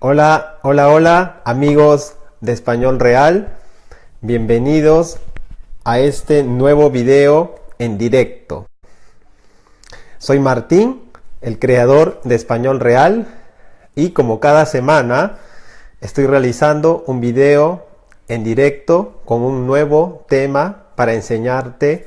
Hola, hola, hola, amigos de Español Real. Bienvenidos a este nuevo video en directo. Soy Martín, el creador de Español Real, y como cada semana estoy realizando un video en directo con un nuevo tema para enseñarte,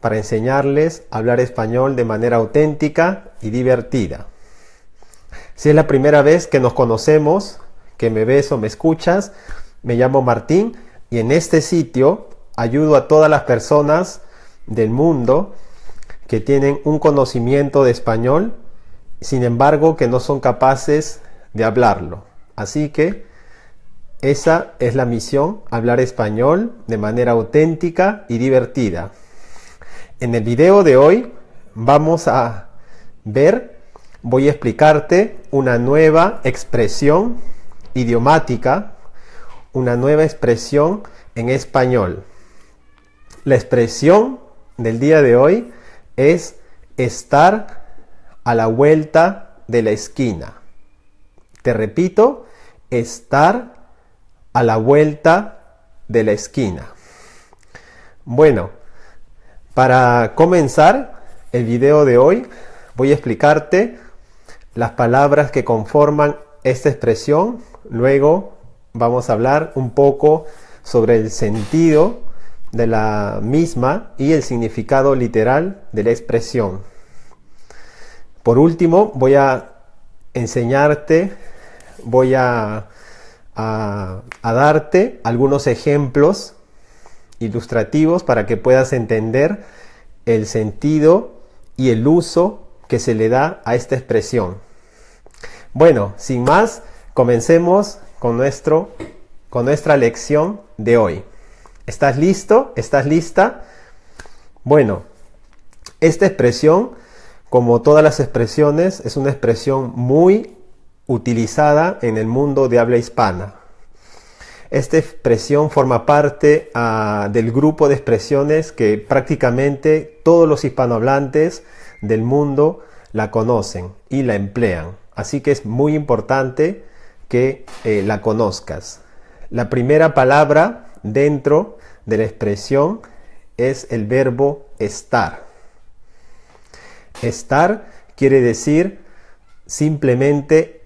para enseñarles a hablar español de manera auténtica y divertida. Si es la primera vez que nos conocemos, que me ves o me escuchas, me llamo Martín y en este sitio ayudo a todas las personas del mundo que tienen un conocimiento de español, sin embargo que no son capaces de hablarlo. Así que esa es la misión, hablar español de manera auténtica y divertida. En el video de hoy vamos a ver voy a explicarte una nueva expresión idiomática, una nueva expresión en español. La expresión del día de hoy es estar a la vuelta de la esquina. Te repito, estar a la vuelta de la esquina. Bueno, para comenzar el video de hoy, voy a explicarte las palabras que conforman esta expresión. Luego vamos a hablar un poco sobre el sentido de la misma y el significado literal de la expresión. Por último, voy a enseñarte, voy a, a, darte algunos ejemplos ilustrativos para que puedas entender el sentido y el uso que se le da a esta expresión. Bueno, sin más, comencemos con, nuestro, con nuestra lección de hoy. ¿Estás listo? ¿Estás lista? Bueno, esta expresión, como todas las expresiones, es una expresión muy utilizada en el mundo de habla hispana. Esta expresión forma parte uh, del grupo de expresiones que prácticamente todos los hispanohablantes del mundo la conocen y la emplean. Así que es muy importante que eh, la conozcas. La primera palabra dentro de la expresión es el verbo estar. Estar quiere decir simplemente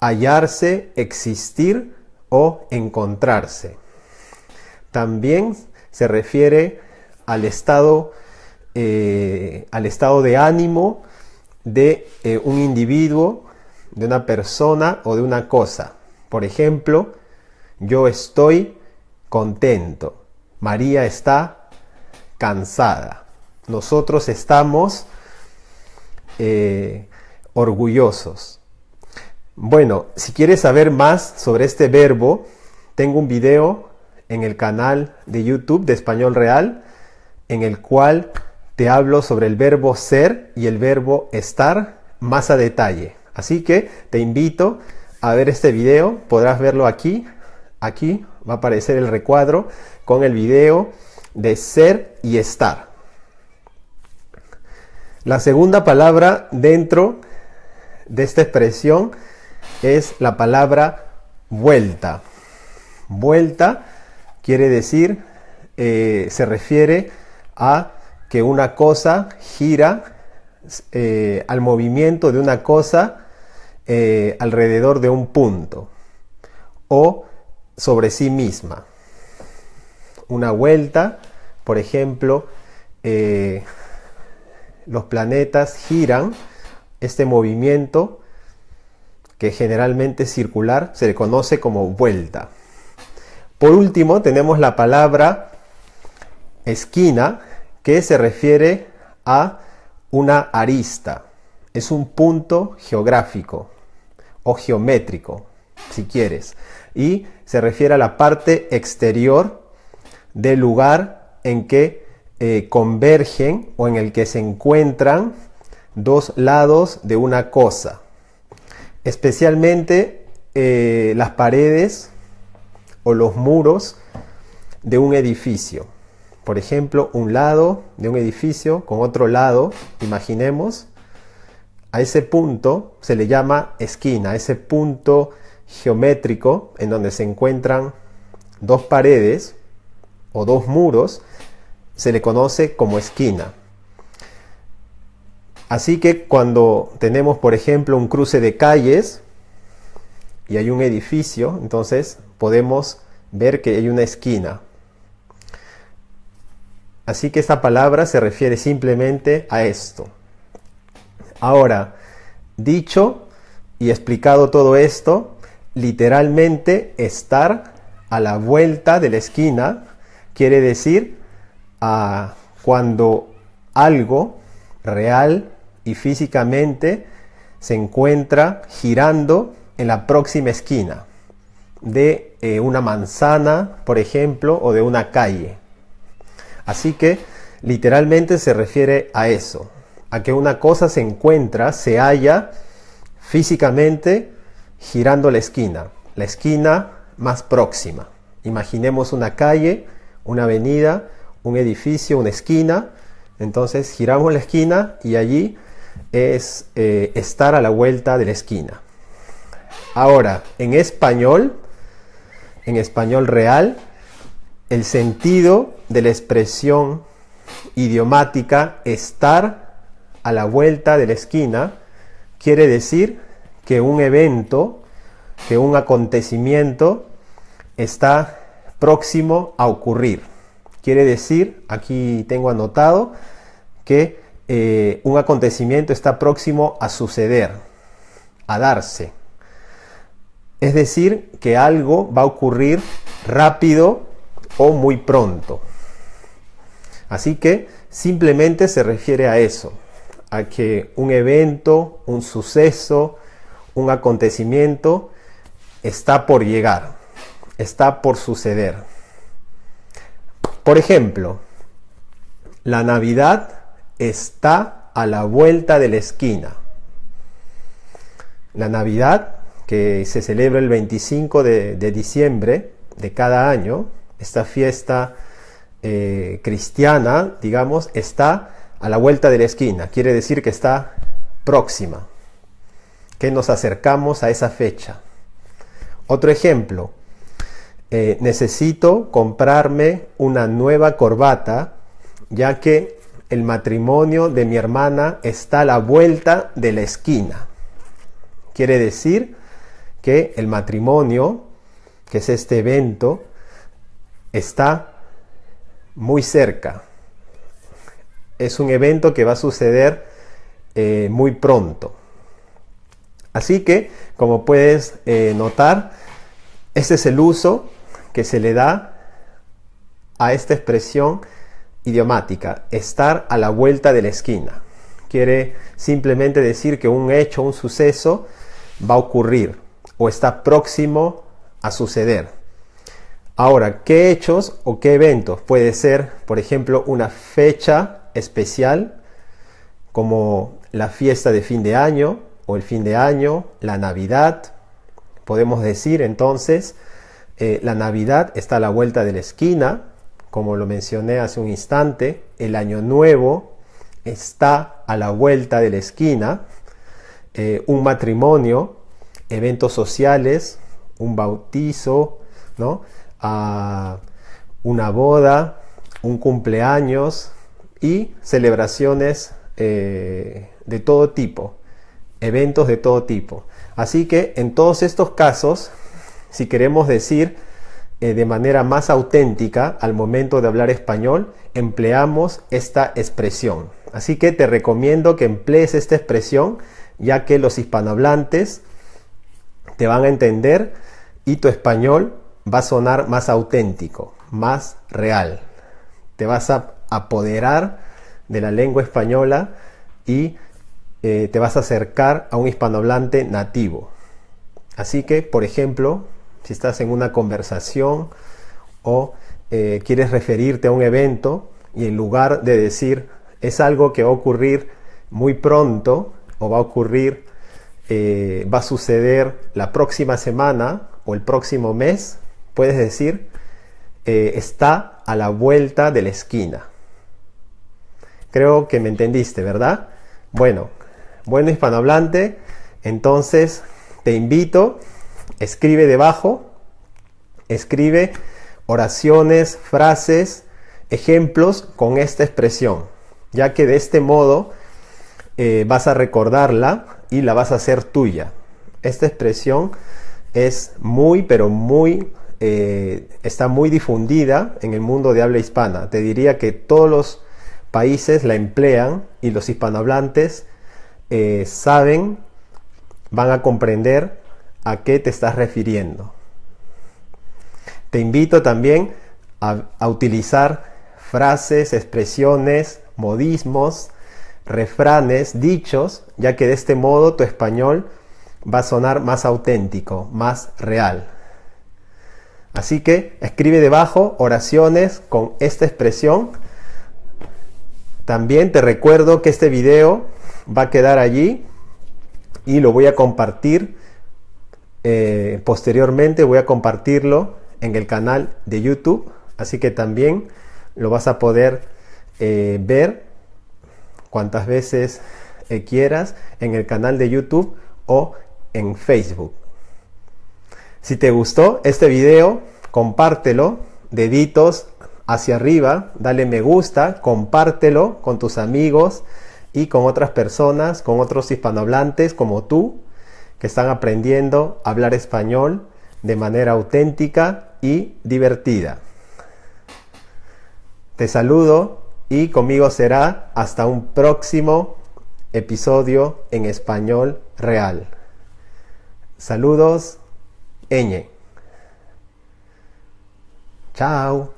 hallarse, existir o encontrarse. También se refiere al estado, eh, al estado de ánimo de eh, un individuo de una persona o de una cosa. Por ejemplo, yo estoy contento. María está cansada. Nosotros estamos eh, orgullosos. Bueno, si quieres saber más sobre este verbo, tengo un video en el canal de YouTube de Español Real en el cual te hablo sobre el verbo ser y el verbo estar más a detalle. Así que te invito a ver este video, podrás verlo aquí, aquí va a aparecer el recuadro con el video de ser y estar. La segunda palabra dentro de esta expresión es la palabra vuelta. Vuelta quiere decir, eh, se refiere a que una cosa gira eh, al movimiento de una cosa eh, alrededor de un punto o sobre sí misma. Una vuelta, por ejemplo, eh, los planetas giran, este movimiento que generalmente es circular se le conoce como vuelta. Por último tenemos la palabra esquina que se refiere a una arista. Es un punto geográfico o geométrico, si quieres, y se refiere a la parte exterior del lugar en que eh, convergen o en el que se encuentran dos lados de una cosa, especialmente eh, las paredes o los muros de un edificio. Por ejemplo, un lado de un edificio con otro lado, imaginemos, a ese punto se le llama esquina, ese punto geométrico en donde se encuentran dos paredes o dos muros se le conoce como esquina. Así que cuando tenemos, por ejemplo, un cruce de calles y hay un edificio, entonces podemos ver que hay una esquina. Así que esta palabra se refiere simplemente a esto. Ahora, dicho y explicado todo esto, literalmente estar a la vuelta de la esquina quiere decir a cuando algo real y físicamente se encuentra girando en la próxima esquina de eh, una manzana, por ejemplo, o de una calle. Así que literalmente se refiere a eso, a que una cosa se encuentra, se halla físicamente girando la esquina, la esquina más próxima. Imaginemos una calle, una avenida, un edificio, una esquina. Entonces giramos la esquina y allí es eh, estar a la vuelta de la esquina. Ahora, en español, en español real, el sentido de la expresión idiomática estar a la vuelta de la esquina quiere decir que un evento, que un acontecimiento está próximo a ocurrir. Quiere decir, aquí tengo anotado, que eh, un acontecimiento está próximo a suceder, a darse. Es decir, que algo va a ocurrir rápido o muy pronto. Así que simplemente se refiere a eso, a que un evento, un suceso, un acontecimiento está por llegar, está por suceder. Por ejemplo, la Navidad está a la vuelta de la esquina. La Navidad, que se celebra el 25 de, diciembre de cada año, esta fiesta eh, cristiana, digamos, está a la vuelta de la esquina. Quiere decir que está próxima, que nos acercamos a esa fecha. Otro ejemplo, eh, necesito comprarme una nueva corbata, ya que el matrimonio de mi hermana está a la vuelta de la esquina. Quiere decir que el matrimonio, que es este evento, está muy cerca. Es un evento que va a suceder eh, muy pronto. Así que, como puedes eh, notar, este es el uso que se le da a esta expresión idiomática, estar a la vuelta de la esquina. Quiere simplemente decir que un hecho, un suceso va a ocurrir o está próximo a suceder. Ahora, ¿qué hechos o qué eventos? Puede ser, por ejemplo, una fecha especial como la fiesta de fin de año o el fin de año, la Navidad. Podemos decir entonces, eh, la Navidad está a la vuelta de la esquina, como lo mencioné hace un instante, el año nuevo está a la vuelta de la esquina, eh, un matrimonio, eventos sociales, un bautizo, ¿no? una boda, un cumpleaños y celebraciones eh, de todo tipo, eventos de todo tipo. Así que en todos estos casos, si queremos decir eh, de manera más auténtica al momento de hablar español, empleamos esta expresión. Así que te recomiendo que emplees esta expresión, ya que los hispanohablantes te van a entender y tu español va a sonar más auténtico, más real. Te vas a apoderar de la lengua española y eh, te vas a acercar a un hispanohablante nativo. Así que, por ejemplo, si estás en una conversación o eh, quieres referirte a un evento y en lugar de decir es algo que va a ocurrir muy pronto o va a ocurrir, eh, va a suceder la próxima semana o el próximo mes, puedes decir está a la vuelta de la esquina. Creo que me entendiste, ¿verdad? Bueno, bueno hispanohablante, entonces te invito escribe debajo, escribe oraciones, frases, ejemplos con esta expresión, ya que de este modo eh, vas a recordarla y la vas a hacer tuya. Esta expresión es muy, pero muy, eh, está muy difundida en el mundo de habla hispana. Te diría que todos los países la emplean y los hispanohablantes eh, saben, van a comprender a qué te estás refiriendo. Te invito también a utilizar frases, expresiones, modismos, refranes, dichos, ya que de este modo tu español va a sonar más auténtico, más real. Así que escribe debajo oraciones con esta expresión. También te recuerdo que este video va a quedar allí y lo voy a compartir eh, posteriormente. Voy a compartirlo en el canal de YouTube. Así que también lo vas a poder eh, ver cuantas veces eh, quieras en el canal de YouTube o en Facebook. Si te gustó este video, compártelo, deditos hacia arriba, dale me gusta, compártelo con tus amigos y con otras personas, con otros hispanohablantes como tú, que están aprendiendo a hablar español de manera auténtica y divertida. Te saludo y conmigo será hasta un próximo episodio en español real. Saludos, Eñe. Chao.